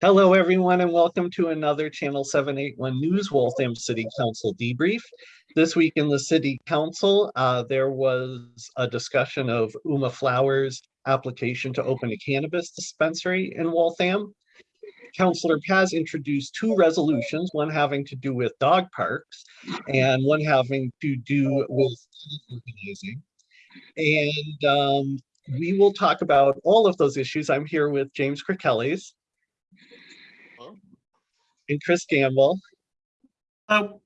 Hello, everyone, and welcome to another Channel 781 News Waltham City Council debrief. This week in the City Council, uh, there was a discussion of Uma Flowers' application to open a cannabis dispensary in Waltham. Councillor Paz introduced two resolutions, one having to do with dog parks and one having to do with organizing. And um, we will talk about all of those issues. I'm here with James Kirkellis and Chris Gamble. Oh,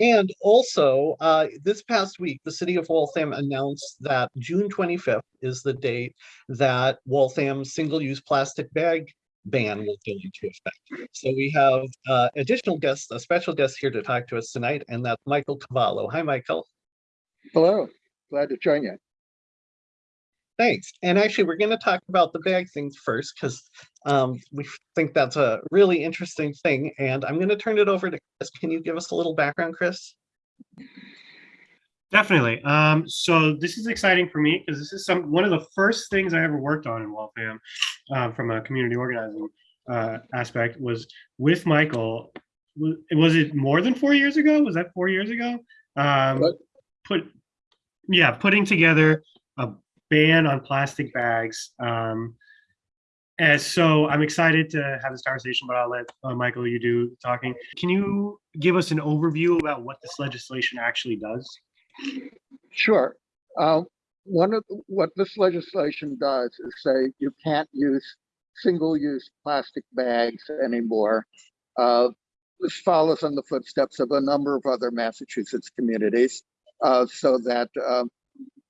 And also, uh, this past week, the city of Waltham announced that June twenty-fifth is the date that Waltham's single-use plastic bag ban will go into effect. So we have uh, additional guests, a special guest here to talk to us tonight, and that's Michael Cavallo. Hi, Michael. Hello, glad to join you. Thanks. And actually, we're going to talk about the bag things first because um, we think that's a really interesting thing. And I'm going to turn it over to Chris. Can you give us a little background, Chris? definitely. Um, so this is exciting for me because this is some one of the first things I ever worked on in Waltham uh, from a community organizing uh, aspect was with Michael. Was, was it more than four years ago? Was that four years ago? Um, put, yeah, putting together ban on plastic bags. Um, and so I'm excited to have this conversation, but I'll let uh, Michael, you do talking. Can you give us an overview about what this legislation actually does? Sure. Uh, One of, what this legislation does is say you can't use single-use plastic bags anymore. Uh, This follows in the footsteps of a number of other Massachusetts communities. uh, So that um,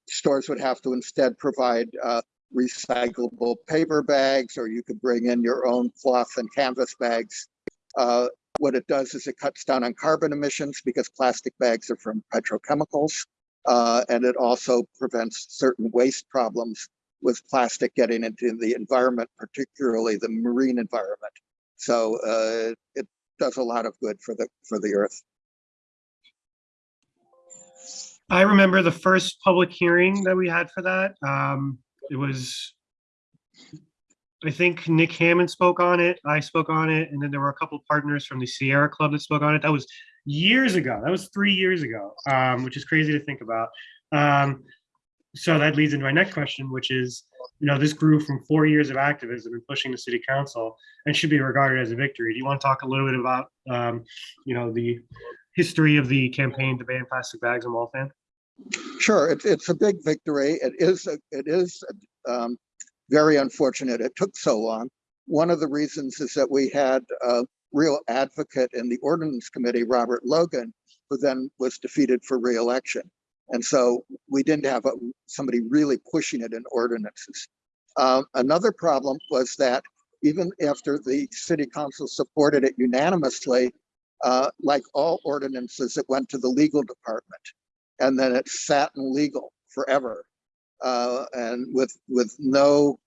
stores would have to instead provide uh, recyclable paper bags, or you could bring in your own cloth and canvas bags. Uh, What it does is it cuts down on carbon emissions because plastic bags are from petrochemicals. Uh, and it also prevents certain waste problems with plastic getting into the environment, particularly the marine environment. So uh, it does a lot of good for the for the earth. I remember the first public hearing that we had for that. Um, it was, I think Nick Hammond spoke on it, I spoke on it, and then there were a couple partners from the Sierra Club that spoke on it. That was years ago. That was three years ago, um, which is crazy to think about. Um, so that leads into my next question, which is, you know, this grew from four years of activism and pushing the city council and should be regarded as a victory. Do you want to talk a little bit about, um, you know, the history of the campaign to ban plastic bags in Waltham? Sure, it's it's a big victory. It is a- it is um, very unfortunate it took so long. One of the reasons is that we had a real advocate in the ordinance committee, Robert Logan, who then was defeated for reelection. And so we didn't have a, somebody really pushing it in ordinances. Um, another problem was that even after the city council supported it unanimously, uh, like all ordinances, it went to the legal department and then it sat in legal forever uh, and with with no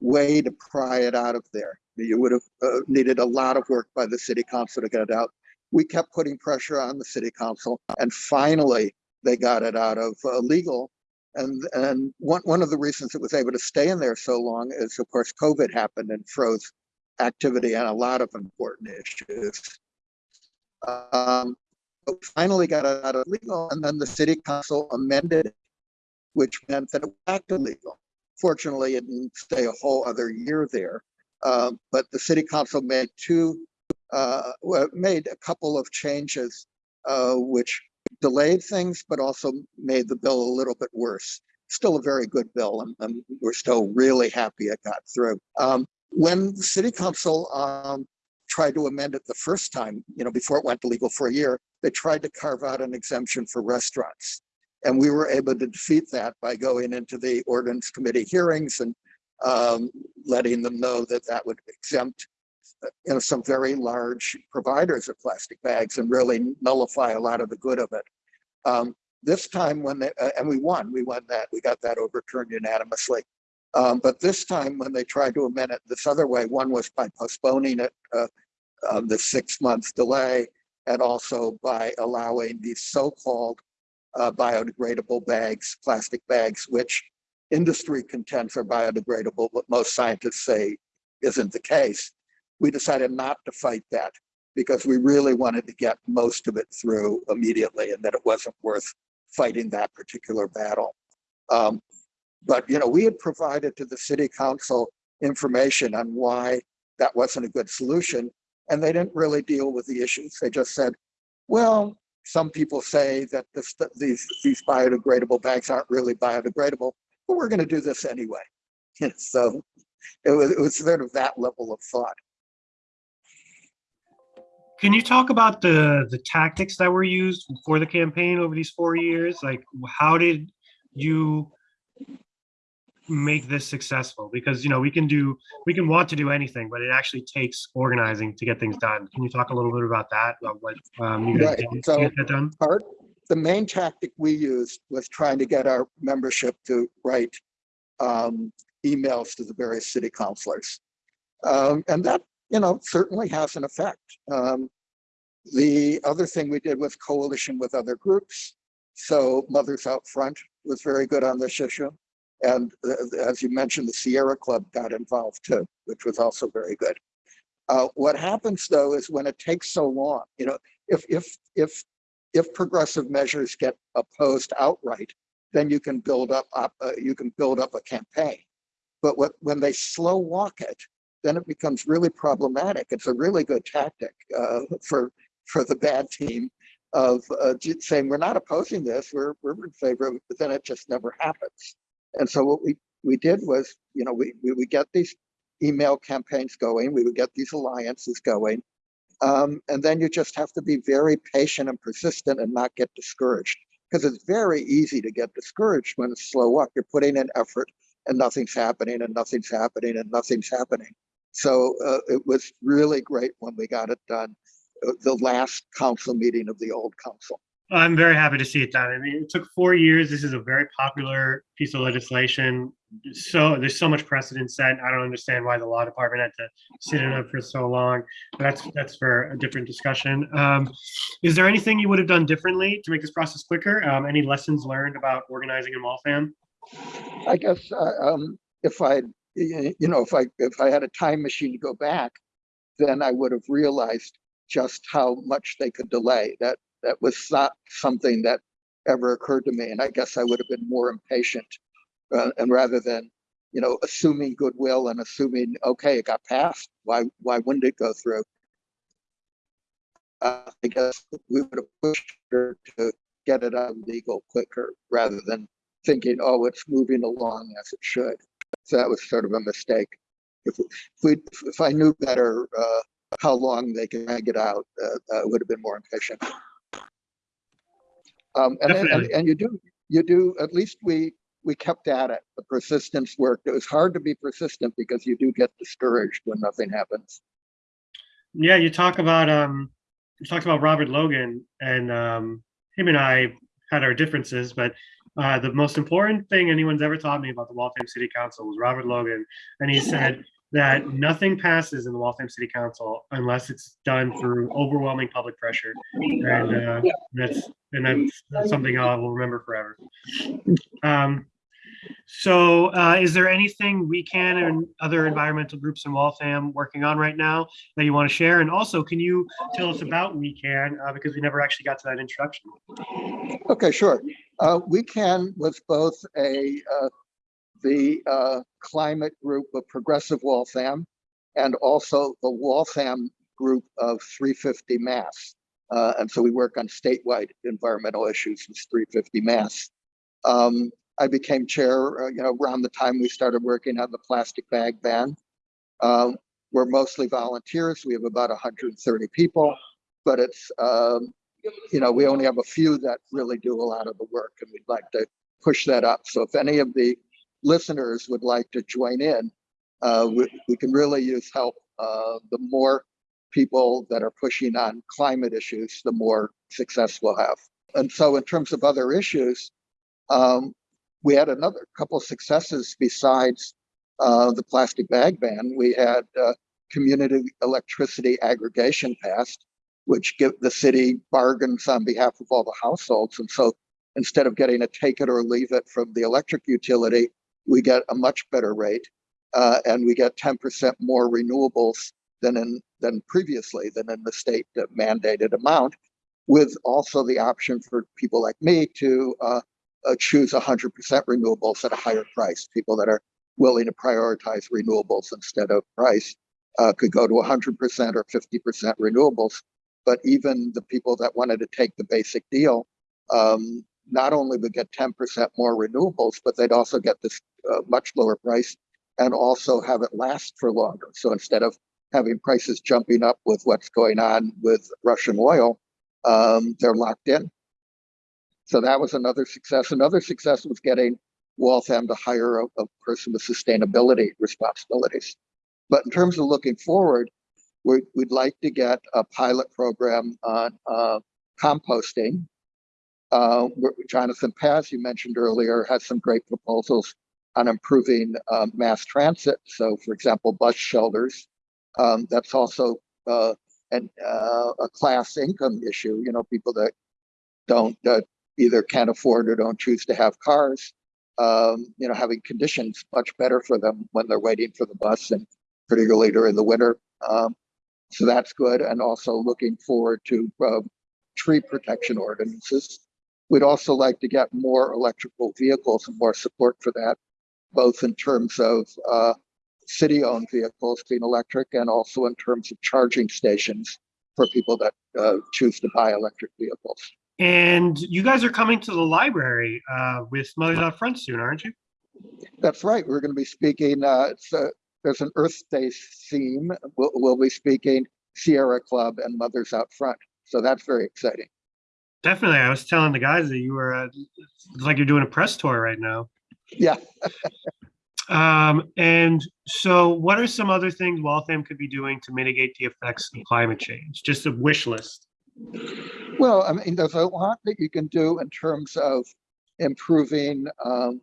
way to pry it out of there. You would have uh, needed a lot of work by the city council to get it out. We kept putting pressure on the city council, and finally they got it out of uh, legal. And and one one of the reasons it was able to stay in there so long is, of course, COVID happened and froze activity on a lot of important issues. Um, finally got it out of legal, and then the city council amended it, which meant that it was back to legal. Fortunately, it didn't stay a whole other year there. Uh, but the city council made two, uh, made a couple of changes, uh, which delayed things, but also made the bill a little bit worse. Still a very good bill, and, and we're still really happy it got through. Um, when the city council um, tried to amend it the first time, you know, before it went to legal for a year, they tried to carve out an exemption for restaurants. And we were able to defeat that by going into the ordinance committee hearings and um, letting them know that that would exempt you know, some very large providers of plastic bags and really nullify a lot of the good of it. Um, this time when they, uh, and we won, we won that, we got that overturned unanimously. Um, but this time when they tried to amend it this other way, one was by postponing it, uh, the six month delay, and also by allowing these so-called uh, biodegradable bags, plastic bags, which industry contends are biodegradable, but most scientists say isn't the case. we decided not to fight that because we really wanted to get most of it through immediately and that it wasn't worth fighting that particular battle. Um, but, you know, we had provided to the city council information on why that wasn't a good solution. And they didn't really deal with the issues. They just said, well, some people say that this, these, these biodegradable bags aren't really biodegradable, but we're going to do this anyway. so it was, it was sort of that level of thought. Can you talk about the the tactics that were used for the campaign over these four years? Like, how did you make this successful? Because you know we can do we can want to do anything, but it actually takes organizing to get things done. Can you talk a little bit about that? About what um, you guys Right, did so- to get that done? part, the main tactic we used was trying to get our membership to write um, emails to the various city councilors. Um, and that, you know, certainly has an effect. Um, the other thing we did was coalition with other groups. So Mothers Out Front was very good on this issue. And uh, as you mentioned, the Sierra Club got involved too, which was also very good. Uh, what happens though is when it takes so long, you know, if if if if progressive measures get opposed outright, then you can build up, uh, you can build up a campaign. But what, when they slow walk it, then it becomes really problematic. It's a really good tactic uh, for for the bad team of uh, saying we're not opposing this, we're we're in favor of it, but then it just never happens. And so what we we did was, you know, we we would get these email campaigns going, we would get these alliances going, um, and then you just have to be very patient and persistent and not get discouraged because it's very easy to get discouraged when it's slow up. You're putting in effort and nothing's happening and nothing's happening and nothing's happening. So uh, it was really great when we got it done. uh, The last council meeting of the old council. I'm very happy to see it done. I mean, it took four years. This is a very popular piece of legislation. So there's so much precedent set. I don't understand why the law department had to sit in it for so long. But that's that's for a different discussion. Um, is there anything you would have done differently to make this process quicker? Um, any lessons learned about organizing in Waltham? I guess uh, um, if I, you know, if I if I had a time machine to go back, then I would have realized just how much they could delay. That that was not something that ever occurred to me, and I guess I would have been more impatient. Uh, and rather than, you know, assuming goodwill and assuming okay, it got passed, why why wouldn't it go through? Uh, I guess we would have pushed her to get it out legal quicker rather than thinking, oh, it's moving along as it should. So that was sort of a mistake. If, we, if I knew better, uh, how long they could drag it out, uh, I would have been more impatient. Um, and, then- and, and you do, you do, at least we, we kept at it. The persistence worked. It was hard to be persistent because you do get discouraged when nothing happens. Yeah, you talk about um, you talked about Robert Logan, and um, him and I had our differences, but uh, the most important thing anyone's ever taught me about the Waltham City Council was Robert Logan, and he said that nothing passes in the Waltham City Council unless it's done through overwhelming public pressure, and uh, that's and that's, that's something I will remember forever. Um, so, uh, is there anything we can and other environmental groups in Waltham working on right now that you want to share? And also, can you tell us about We Can uh, because we never actually got to that introduction. Okay, sure. Uh, we can was both a uh, the uh, climate group of Progressive Waltham and also the Waltham group of 350 Mass. Uh, and so we work on statewide environmental issues with 350 Mass. Um, I became chair, uh, you know, around the time we started working on the plastic bag ban. Um, we're mostly volunteers. We have about 130 people, but it's um, you know, we only have a few that really do a lot of the work and we'd like to push that up. So if any of the listeners would like to join in, uh, we, we can really use help. Uh, the more people that are pushing on climate issues, the more success we'll have. And so in terms of other issues, um, we had another couple successes besides uh, the plastic bag ban. We had uh, community electricity aggregation passed which give the city bargains on behalf of all the households. And so instead of getting a take it or leave it from the electric utility, we get a much better rate. Uh, and we get 10% more renewables than in, than previously, than in the state mandated amount, with also the option for people like me to uh, uh, choose 100% renewables at a higher price. People that are willing to prioritize renewables instead of price uh, could go to 100% or 50% renewables. But even the people that wanted to take the basic deal, um, not only would get 10% more renewables, but they'd also get this uh, much lower price and also have it last for longer. So instead of having prices jumping up with what's going on with Russian oil, um, they're locked in. So that was another success. Another success was getting Waltham to hire a, a person with sustainability responsibilities. But in terms of looking forward, we'd, we'd like to get a pilot program on uh, composting. Uh, Jonathan Paz, you mentioned earlier, has some great proposals on improving uh, mass transit. So, for example, bus shelters. Um, that's also uh, an, uh, a class income issue. You know, people that don't either can't afford or don't choose to have cars. Um, you know, having conditions much better for them when they're waiting for the bus, and particularly during the winter. Um, so that's good. And also looking forward to uh, tree protection ordinances. We'd also like to get more electrical vehicles and more support for that, both in terms of uh, city-owned vehicles being electric and also in terms of charging stations for people that uh, choose to buy electric vehicles. And you guys are coming to the library uh, with Mothers Out Front soon, aren't you? That's right. We're going to be speaking. Uh, it's a, there's an Earth Day theme. We'll, we'll be speaking Sierra Club and Mothers Out Front. So that's very exciting. Definitely. I was telling the guys that you were, uh, it's like you're doing a press tour right now. Yeah. Um, and so what are some other things Waltham could be doing to mitigate the effects of climate change? Just a wish list. Well, I mean, there's a lot that you can do in terms of improving um,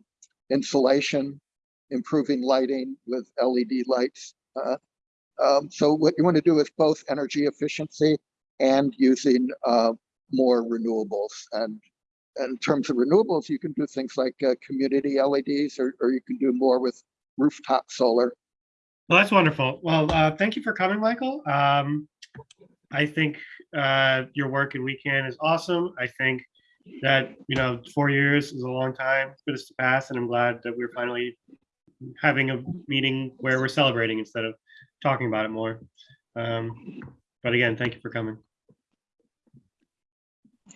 insulation, improving lighting with LED lights. Uh, um, so what you want to do is both energy efficiency and using uh, more renewables. And in terms of renewables, you can do things like uh, community LEDs, or, or you can do more with rooftop solar. Well, that's wonderful. Well, uh, thank you for coming, Michael. Um, I think uh, your work in We Can is awesome. I think that, you know, four years is a long time for this to pass, and I'm glad that we're finally having a meeting where we're celebrating instead of talking about it more. Um, but again, thank you for coming.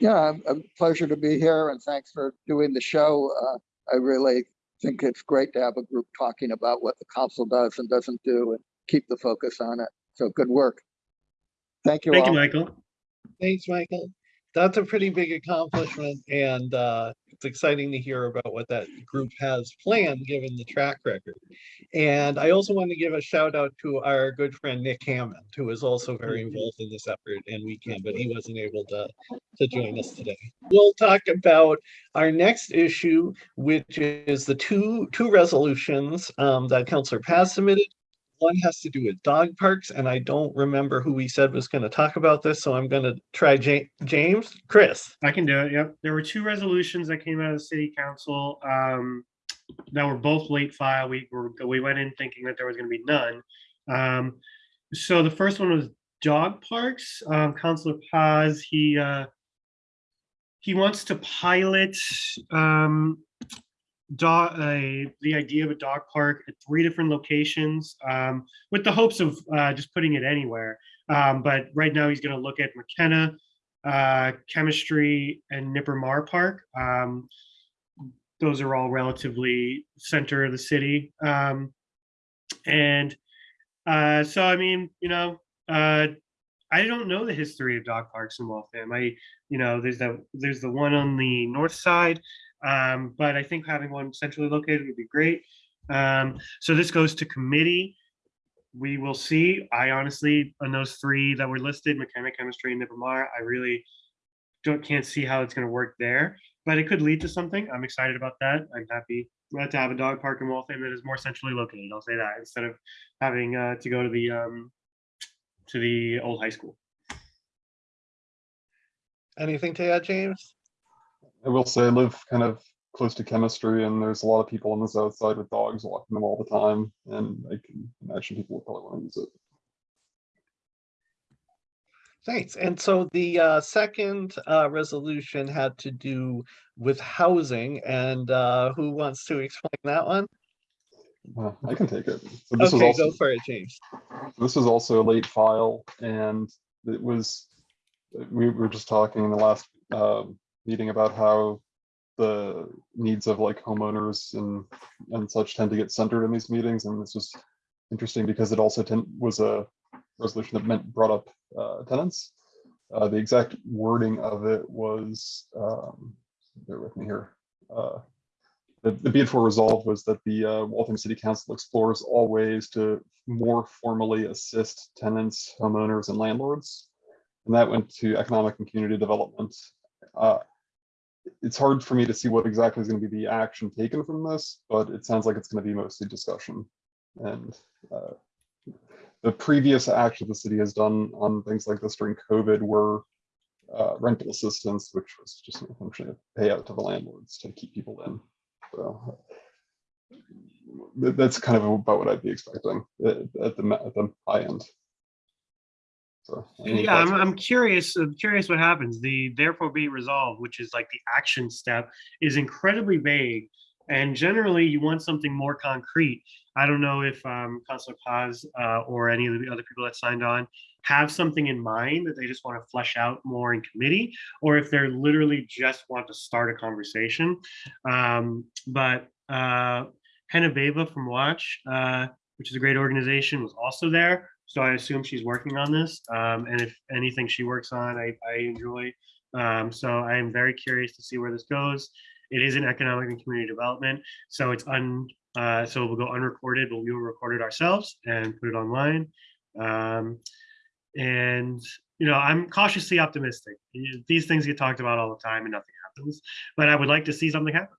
Yeah, a pleasure to be here and thanks for doing the show. Uh, I really think it's great to have a group talking about what the council does and doesn't do and keep the focus on it. So good work. Thank you Thank you. Michael. Thanks, Michael. That's a pretty big accomplishment and uh, it's exciting to hear about what that group has planned, given the track record. And I also want to give a shout out to our good friend Nick Hammond, who is also very involved in this effort and we can, but he wasn't able to, to join us today. We'll talk about our next issue, which is the two, two resolutions um, that Councillor Paz submitted. One has to do with dog parks, and I don't remember who we said was going to talk about this, so I'm going to try Ja- James, Chris. I can do it. Yep. There were two resolutions that came out of the city council um, that were both late file. We were we went in thinking that there was going to be none. Um, so the first one was dog parks. Um, Councilor Paz he uh, he wants to pilot um, dog uh, the idea of a dog park at three different locations um, with the hopes of uh, just putting it anywhere. Um, but right now he's going to look at McKenna uh, chemistry and Nipper Maher Park. Um, those are all relatively center of the city. Um, and uh, so, I mean, you know, uh, I don't know the history of dog parks in Waltham. I, you know, there's that there's the one on the north side, um, but I think having one centrally located would be great. Um, so this goes to committee we will see. I honestly, on those three that were listed, mechanic, chemistry, and Nipper Maher, I really don't can't see how it's going to work there. But it could lead to something. I'm excited about that. I'm happy uh, to have a dog park in Waltham that is more centrally located. I'll say that instead of having uh, to go to the um, to the old high school. Anything to add, James? I will say I live kind of close to chemistry and there's a lot of people on the south side with dogs walking them all the time. And I can imagine people would probably want to use it. Thanks. And so the uh, second uh, resolution had to do with housing and uh, who wants to explain that one? I can take it. So this was Okay, also go for it, James. this was also a late file and it was, we were just talking in the last um, meeting about how the needs of like homeowners and, and such tend to get centered in these meetings. And this was interesting because it also was a resolution that meant, brought up uh, tenants. Uh, The exact wording of it was, um, bear with me here. Uh, The, the be it for resolved was that the uh, Waltham City Council explores all ways to more formally assist tenants, homeowners, and landlords. And that went to economic and community development. Uh, It's hard for me to see what exactly is going to be the action taken from this, but it sounds like it's going to be mostly discussion. And uh, the previous action the city has done on things like this during COVID were uh, rental assistance, which was just a function of payout to the landlords to keep people in. So that's kind of about what I'd be expecting at the, at the high end. So. Yeah, I'm. I'm curious, I'm curious what happens. The therefore be resolved, which is like the action step, is incredibly vague. And generally you want something more concrete. I don't know if um, Councilor Paz uh, or any of the other people that signed on have something in mind that they just want to flesh out more in committee, or if they're literally just want to start a conversation. Um, but uh, Henabeva from Watch, uh, which is a great organization, was also there. So I assume she's working on this. Um, and if anything she works on, I, I enjoy. Um, so I am very curious to see where this goes. It is in economic and community development. So it's un, uh, so we'll go unrecorded, but we will record it ourselves and put it online. Um, and, you know, I'm cautiously optimistic. These things get talked about all the time and nothing happens, but I would like to see something happen.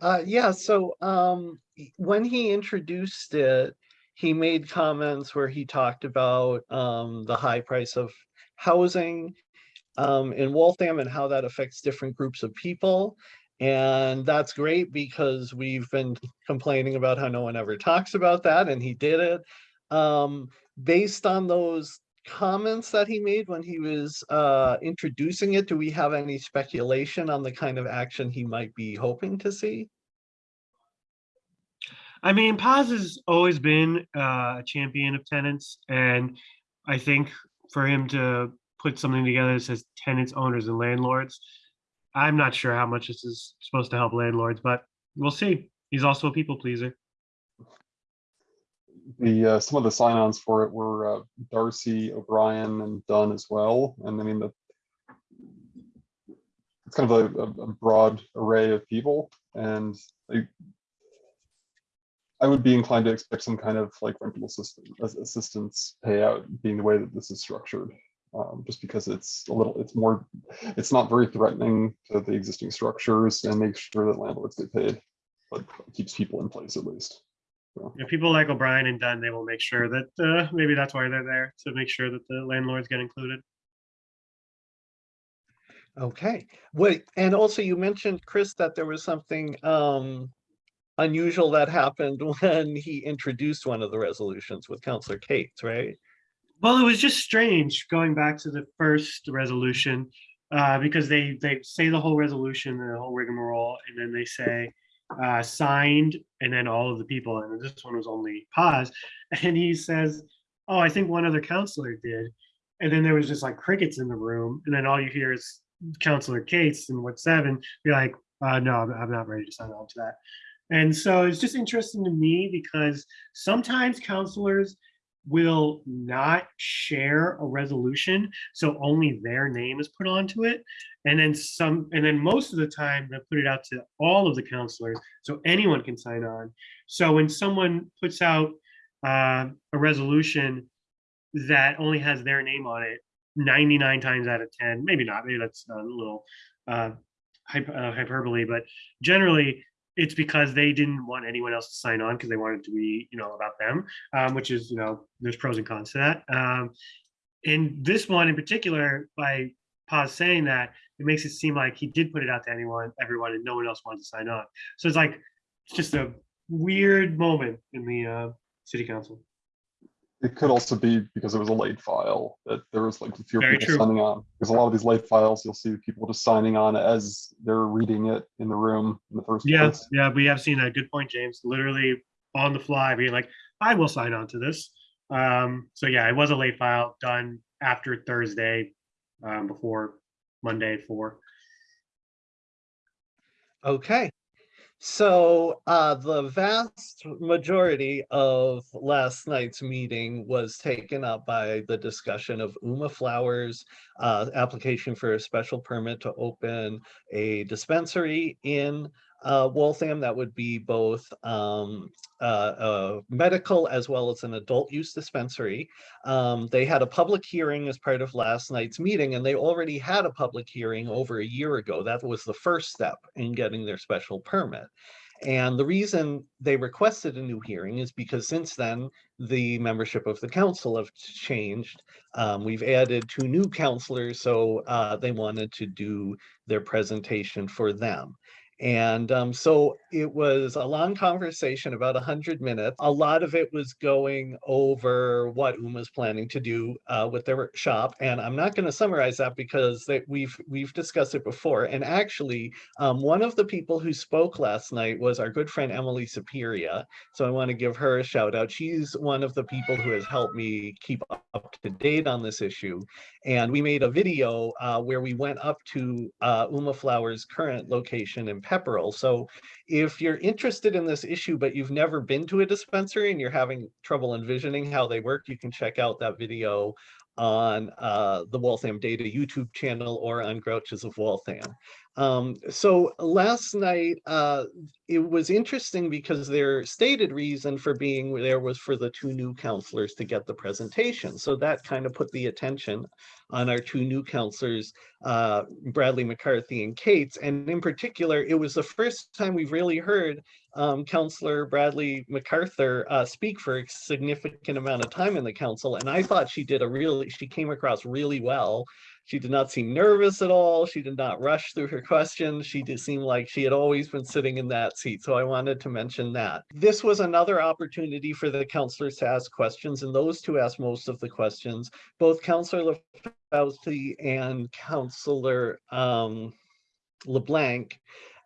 Uh, yeah, so um, when he introduced it, he made comments where he talked about um, the high price of housing um, in Waltham and how that affects different groups of people. And that's great because we've been complaining about how no one ever talks about that, and he did it. Um, based on those comments that he made when he was uh, introducing it, do we have any speculation on the kind of action he might be hoping to see? I mean, Paz has always been uh, a champion of tenants, and I think for him to put something together that says tenants, owners, and landlords, I'm not sure how much this is supposed to help landlords, but we'll see. He's also a people pleaser. The, uh, some of the sign-ons for it were uh, Darcy, O'Brien, and Dunn as well. And I mean, the it's kind of a, a- broad array of people and I would be inclined to expect some kind of like rental assistance, assistance payout being the way that this is structured. Um, just because it's a little, it's more, it's not very threatening to the existing structures and makes sure that landlords get paid, but keeps people in place at least. So. You know, people like O'Brien and Dunn, they will make sure that uh, maybe that's why they're there to make sure that the landlords get included. Okay, wait, and also you mentioned, Chris, that there was something um unusual that happened when he introduced one of the resolutions with Counselor Cates, right? Well, it was just strange going back to the first resolution uh, because they they say the whole resolution, the whole rigmarole, and then they say uh, signed, and then all of the people, and this one was only Paz, and he says, "Oh, I think one other counselor did," and then there was just like crickets in the room, and then all you hear is Counselor Cates and what seven. You're like, uh, "No, I'm, I'm not ready to sign on to that." And so it's just interesting to me because sometimes counselors will not share a resolution so only their name is put onto it. And then some and then most of the time they put it out to all of the counselors so anyone can sign on. So when someone puts out uh, a resolution that only has their name on it 99 times out of 10 maybe not maybe that's a little uh, uh, hyperbole but generally it's because they didn't want anyone else to sign on because they wanted to be you know about them um, which is you know there's pros and cons to that. Um, in this one in particular by Paz saying that it makes it seem like he did put it out to anyone everyone and no one else wanted to sign on. So it's like it's just a weird moment in the uh, city council It could also be because it was a late file that there was like fewer Very people true. signing on. Because a lot of these late files, you'll see people just signing on as they're reading it in the room in the first Yeah, place. yeah, we have seen that. Good point, James. Literally on the fly, being like, I will sign on to this. Um, so yeah, it was a late file done after Thursday, um, before Monday at four. Okay. So uh, the vast majority of last night's meeting was taken up by the discussion of Uma Flowers' uh, application for a special permit to open a dispensary in uh, Waltham that would be both um, uh, medical as well as an adult use dispensary. Um, they had a public hearing as part of last night's meeting, and they already had a public hearing over a year ago. That was the first step in getting their special permit. And the reason they requested a new hearing is because since then, the membership of the council have changed. Um, we've added two new counselors, so uh, they wanted to do their presentation for them. And um, so it was a long conversation, about 100 minutes. A lot of it was going over what UMA's planning to do uh, with their shop. And I'm not going to summarize that because we've we've discussed it before. And actually, um, one of the people who spoke last night was our good friend Emily Superior. So I want to give her a shout out. She's one of the people who has helped me keep up to date on this issue. And we made a video uh, where we went up to uh, Uma Flowers' current location in Pepperell. So if you're interested in this issue, but you've never been to a dispensary and you're having trouble envisioning how they work, you can check out that video on uh, the Waltham Data YouTube channel or on Grouches of Waltham. Um, so last night, uh, it was interesting because their stated reason for being there was for the two new counselors to get the presentation. So that kind of put the attention on our two new counselors, uh, Bradley MacArthur and Cates. And in particular, it was the first time we've really heard um, Counselor Bradley MacArthur uh, speak for a significant amount of time in the council. And I thought she did a really, she came across really well. She did not seem nervous at all. She did not rush through her questions. She did seem like she had always been sitting in that seat. So I wanted to mention that. This was another opportunity for the counselors to ask questions, and those two asked most of the questions. Both Counselor LaFauci and Counselor um, LeBlanc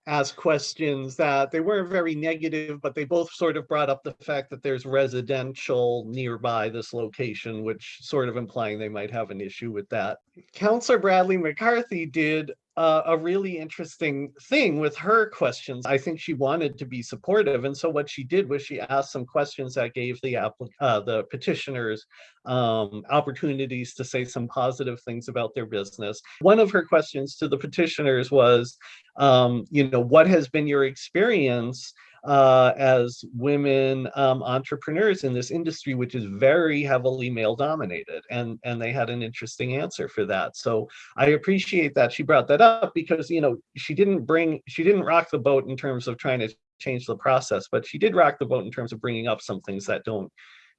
asked questions that they weren't very negative, but they both sort of brought up the fact that there's residential nearby this location, which sort of implying they might have an issue with that. Counselor Bradley MacArthur did uh, a really interesting thing with her questions. I think she wanted to be supportive, and so what she did was she asked some questions that gave the uh, the petitioners um, opportunities to say some positive things about their business. One of her questions to the petitioners was, um, you know, what has been your experience uh, as women um, entrepreneurs in this industry, which is very heavily male dominated? And, and they had an interesting answer for that. So I appreciate that she brought that up because, you know, she didn't bring, she didn't rock the boat in terms of trying to change the process, but she did rock the boat in terms of bringing up some things that don't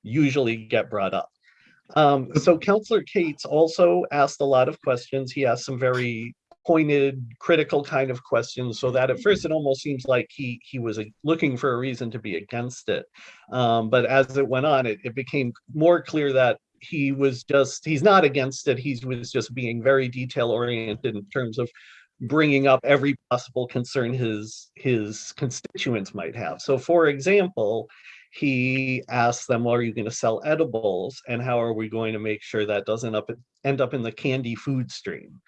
usually get brought up. Um, so Counselor Cates also asked a lot of questions. He asked some very pointed, critical kind of questions, so that at first it almost seems like he he was uh, looking for a reason to be against it. Um, but as it went on, it, it became more clear that he was just he's not against it. He was just being very detail oriented in terms of bringing up every possible concern his his constituents might have. So, for example, he asked them, well, are you going to sell edibles? And how are we going to make sure that doesn't up, end up in the candy food stream?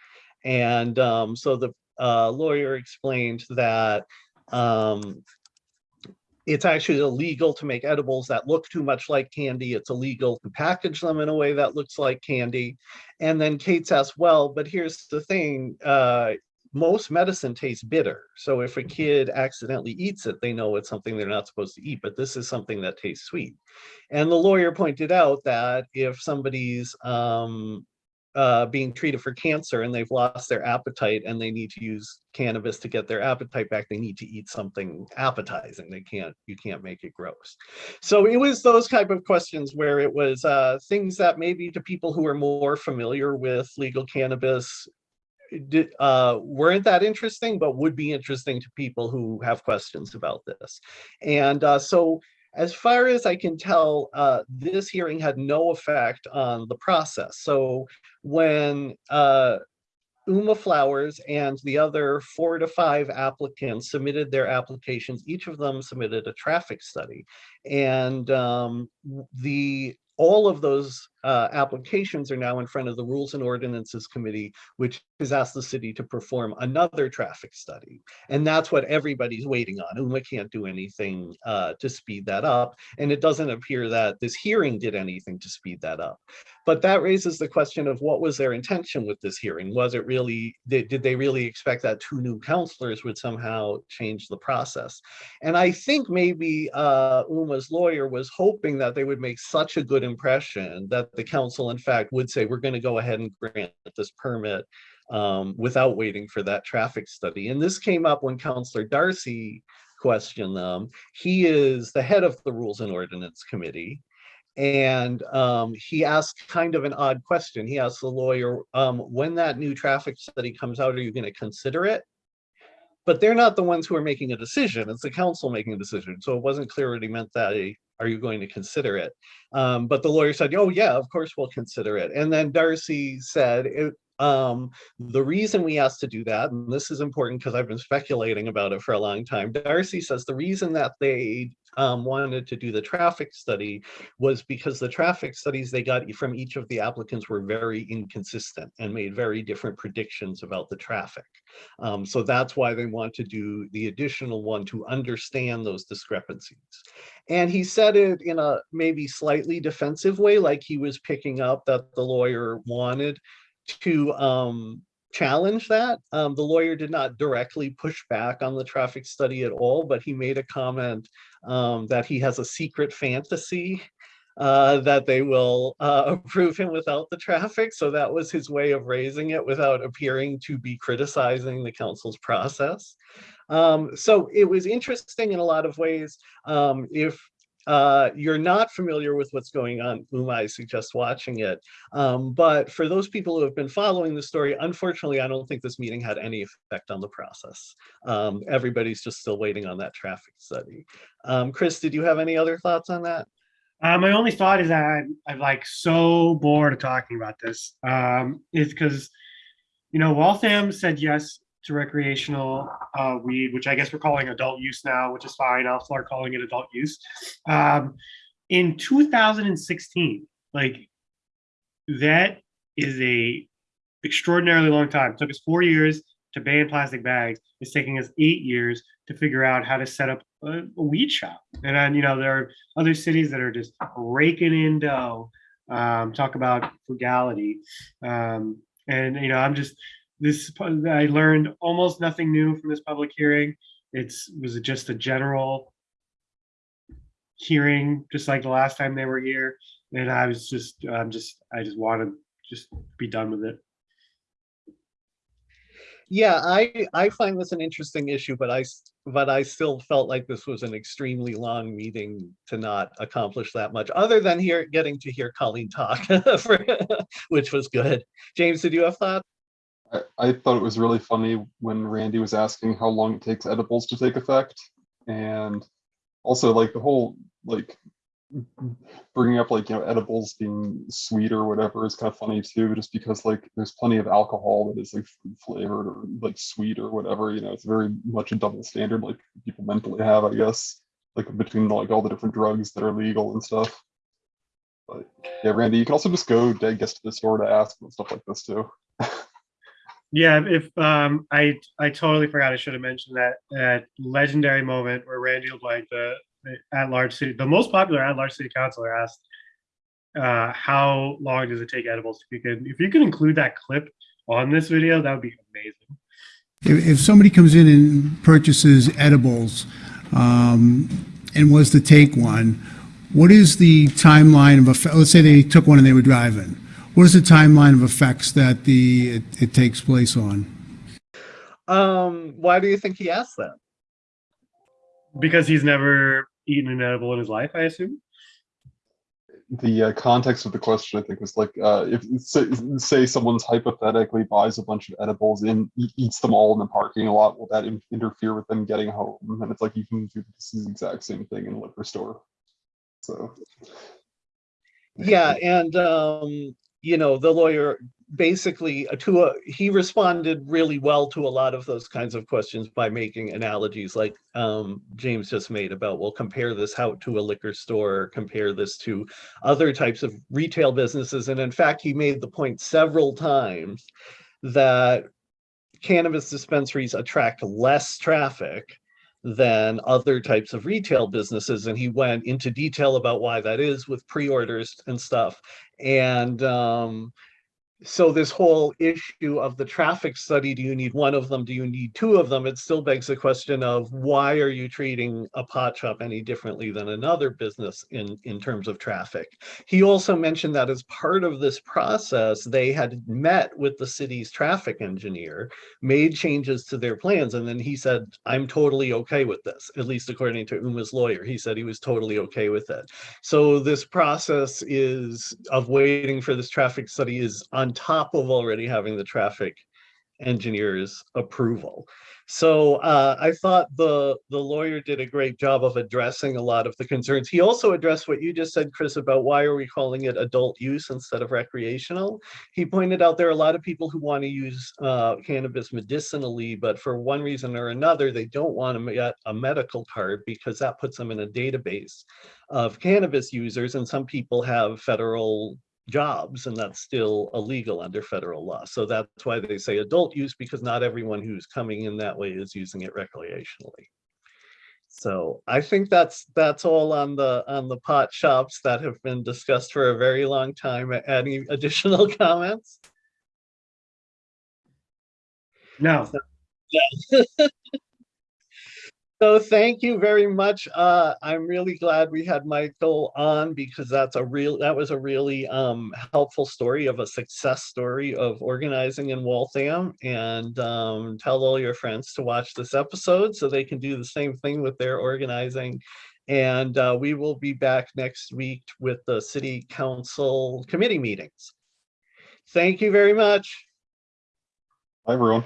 And um, so the uh, lawyer explained that um, it's actually illegal to make edibles that look too much like candy. It's illegal to package them in a way that looks like candy. And then Kate asked, well, but here's the thing, uh, most medicine tastes bitter. So if a kid accidentally eats it, they know it's something they're not supposed to eat, but this is something that tastes sweet. And the lawyer pointed out that if somebody's um, uh, being treated for cancer and they've lost their appetite and they need to use cannabis to get their appetite back, they need to eat something appetizing. They can't, you can't make it gross. So it was those type of questions where it was uh, things that maybe to people who are more familiar with legal cannabis did, uh, weren't that interesting, but would be interesting to people who have questions about this. And uh, so as far as I can tell, uh, this hearing had no effect on the process. So when uh, Uma Flowers and the other four to five applicants submitted their applications, each of them submitted a traffic study. And um, the, all of those uh, applications are now in front of the Rules and Ordinances Committee, which has asked the city to perform another traffic study. And that's what everybody's waiting on. UMA can't do anything uh, to speed that up. And it doesn't appear that this hearing did anything to speed that up. But that raises the question of what was their intention with this hearing? Was it really, did, did they really expect that two new counselors would somehow change the process? And I think maybe uh, Uma's lawyer was hoping that they would make such a good impression that the council in fact would say, we're going to go ahead and grant this permit um, without waiting for that traffic study. And this came up when Counselor Darcy questioned them. He is the head of the Rules and Ordinance Committee. And um, he asked kind of an odd question. He asked the lawyer, um, when that new traffic study comes out, are you going to consider it? But they're not the ones who are making a decision. It's the council making a decision. So it wasn't clear what he meant that, eh, are you going to consider it? Um, but the lawyer said, oh yeah, of course we'll consider it. And then Darcy said, it, um, the reason we asked to do that, and this is important because I've been speculating about it for a long time. Darcy says the reason that they um, wanted to do the traffic study was because the traffic studies they got from each of the applicants were very inconsistent and made very different predictions about the traffic. Um, so that's why they want to do the additional one to understand those discrepancies. And he said it in a maybe slightly defensive way, like he was picking up that the lawyer wanted to um, challenge that. Um, the lawyer did not directly push back on the traffic study at all, but he made a comment um, that he has a secret fantasy uh, that they will uh, approve him without the traffic. So that was his way of raising it without appearing to be criticizing the council's process. Um, so it was interesting in a lot of ways. Um, if uh, you're not familiar with what's going on, Uma, I suggest watching it. Um, but for those people who have been following the story, unfortunately, I don't think this meeting had any effect on the process. Um, everybody's just still waiting on that traffic study. Um, Chris, did you have any other thoughts on that? Uh, my only thought is that I'm, I'm like so bored of talking about this. Um, is because, you know, Waltham said yes to recreational uh, weed, which I guess we're calling adult use now, which is fine. I'll start calling it adult use. Um, in 2016, like that is a extraordinarily long time. It took us four years to ban plastic bags. It's taking us eight years to figure out how to set up a, a weed shop. And then, you know, there are other cities that are just raking in dough. Um, talk about frugality. Um, and, you know, I'm just, this, I learned almost nothing new from this public hearing. It's, was just a general hearing, just like the last time they were here. And I was just, I'm just, I just want to just be done with it. Yeah, I, I find this an interesting issue, but I but I still felt like this was an extremely long meeting to not accomplish that much, other than here, getting to hear Colleen talk, for- which was good. James, did you have thoughts? I, I thought it was really funny when Randy was asking how long it takes edibles to take effect. And also like the whole, like bringing up like, you know, edibles being sweet or whatever is kind of funny too, just because like there's plenty of alcohol that is like flavored or like sweet or whatever, you know, it's very much a double standard like people mentally have, I guess, like between like all the different drugs that are legal and stuff. But yeah, Randy, you can also just go, I guess, to the store to ask and stuff like this too. Yeah, if um, I I totally forgot. I should have mentioned that that legendary moment where Randy LeBlanc, the, the at-large city, the most popular at-large city councilor, asked, uh, "How long does it take edibles?" If you could, if you could include that clip on this video, that would be amazing. If, if somebody comes in and purchases edibles um, and was to take one, what is the timeline of a? Let's say they took one and they were driving. What is the timeline of effects that the it, it takes place on? Um, why do you think he asked that? Because he's never eaten an edible in his life, I assume. the uh, context of the question, I think, was like, uh, if say, say someone's hypothetically buys a bunch of edibles and eats them all in the parking lot, will that in- interfere with them getting home? And it's like you can do this exact same thing in a liquor store. So, Yeah, and um, you know, the lawyer basically uh, to a, he responded really well to a lot of those kinds of questions by making analogies like um James just made about, well, compare this how to a liquor store, compare this to other types of retail businesses. And in fact, he made the point several times that cannabis dispensaries attract less traffic than other types of retail businesses. And he went into detail about why that is with pre-orders and stuff. And um, so this whole issue of the traffic study, do you need one of them? Do you need two of them? It still begs the question of why are you treating a pot shop any differently than another business in, in terms of traffic? He also mentioned that as part of this process, they had met with the city's traffic engineer, made changes to their plans, and then he said, I'm totally okay with this, at least according to Uma's lawyer. He said he was totally okay with it. So this process is of waiting for this traffic study is on top of already having the traffic engineer's approval. So uh, I thought the the lawyer did a great job of addressing a lot of the concerns. He also addressed what you just said, Chris, about why are we calling it adult use instead of recreational? He pointed out there are a lot of people who want to use uh, cannabis medicinally, but for one reason or another, they don't want to get a medical card because that puts them in a database of cannabis users, and some people have federal jobs and that's still illegal under federal law. So that's why they say adult use because not everyone who's coming in that way is using it recreationally. So I think that's that's all on the on the pot shops that have been discussed for a very long time. Any additional comments? No, So thank you very much. Uh, I'm really glad we had Michael on because that's a real, that was a really um, helpful story of a success story of organizing in Waltham. And um, tell all your friends to watch this episode so they can do the same thing with their organizing. And uh, we will be back next week with the city council committee meetings. Thank you very much. hi, everyone.